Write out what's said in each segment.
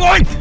you?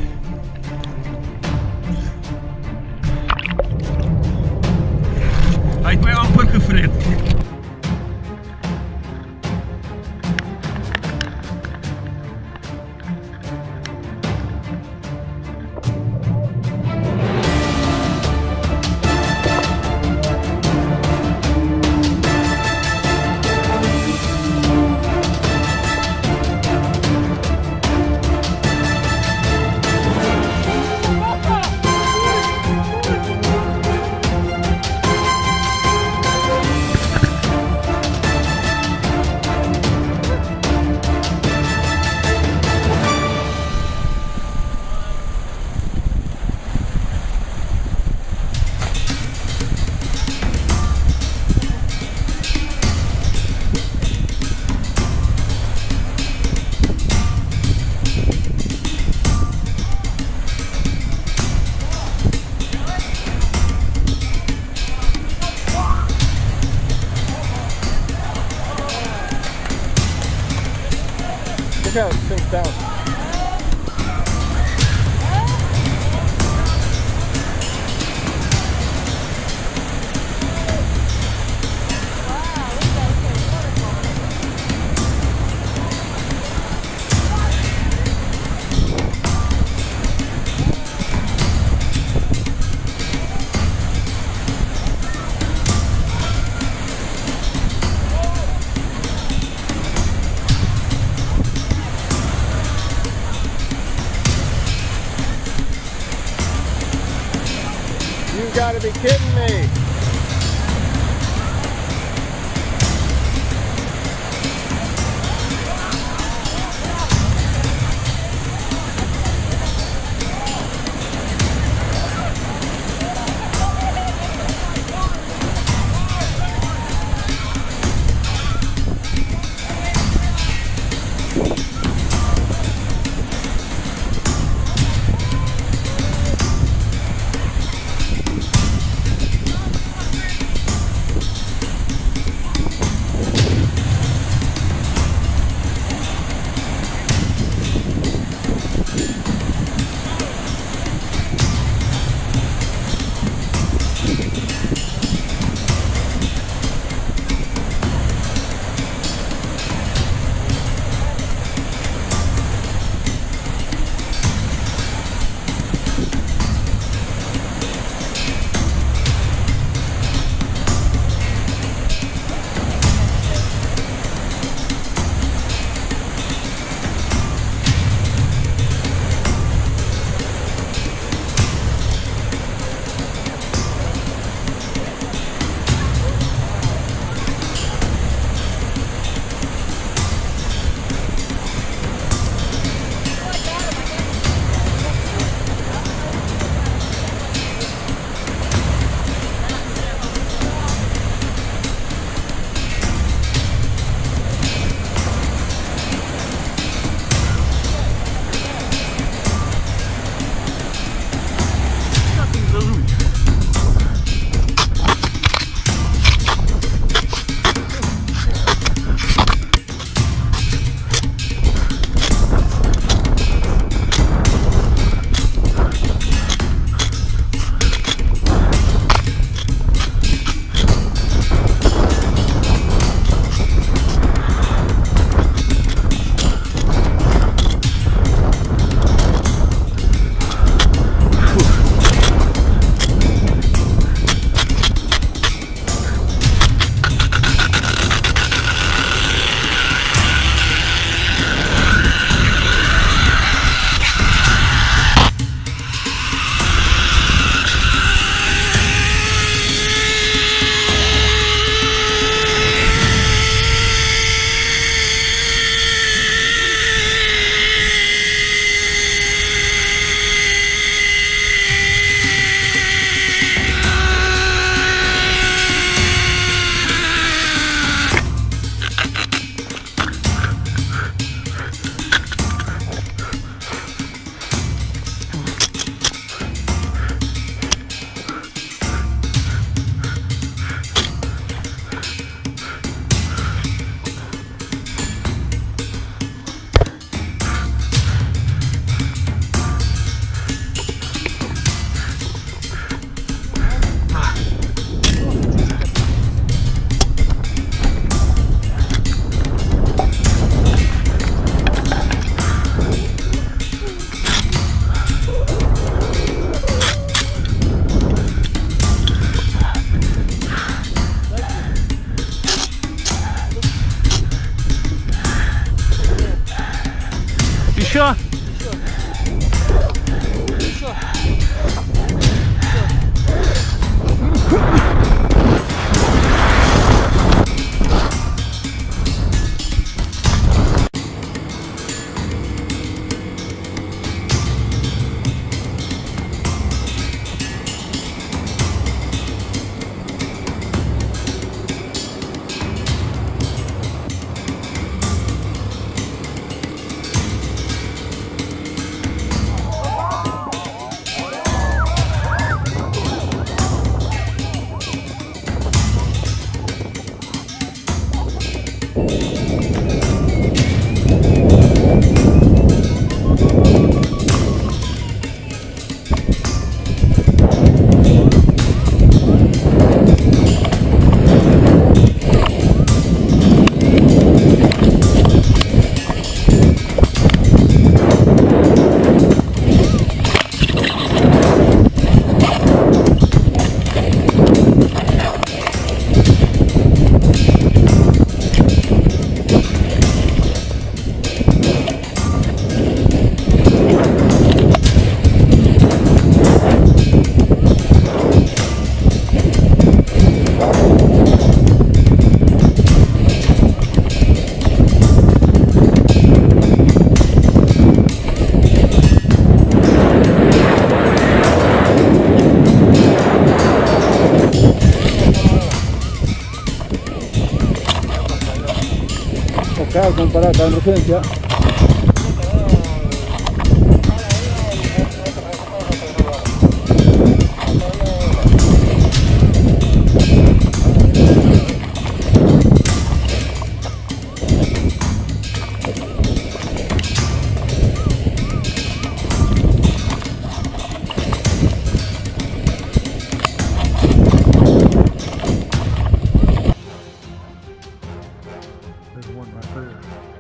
comparar con urgencia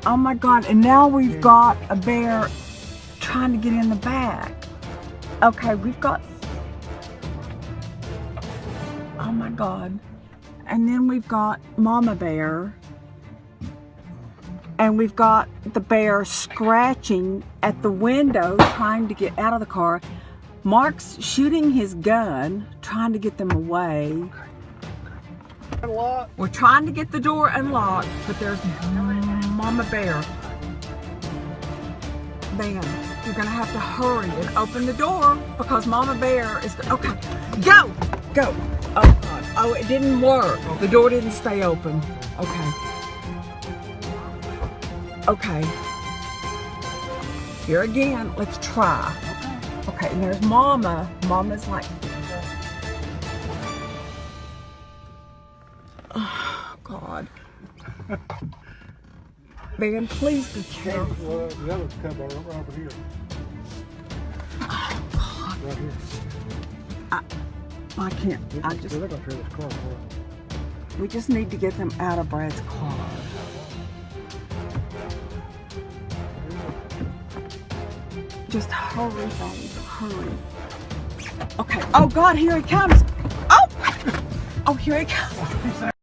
Oh my God, and now we've got a bear trying to get in the back. Okay, we've got. Oh my God. And then we've got Mama Bear. And we've got the bear scratching at the window trying to get out of the car. Mark's shooting his gun, trying to get them away. We're trying to get the door unlocked, but there's Mama Bear. Man, you're gonna have to hurry and open the door because Mama Bear is. Okay, go, go. Oh God! Oh, it didn't work. The door didn't stay open. Okay. Okay. Here again. Let's try. Okay, and there's Mama. Mama's like. Oh God. Man, please be careful. The other couple are right over here. Oh, right here. I can't. I just. They're gonna tear this car apart. We just need to get them out of Brad's car. Just hurry, babe. Hurry. Okay. Oh God, here he comes. Oh. Oh, here he comes.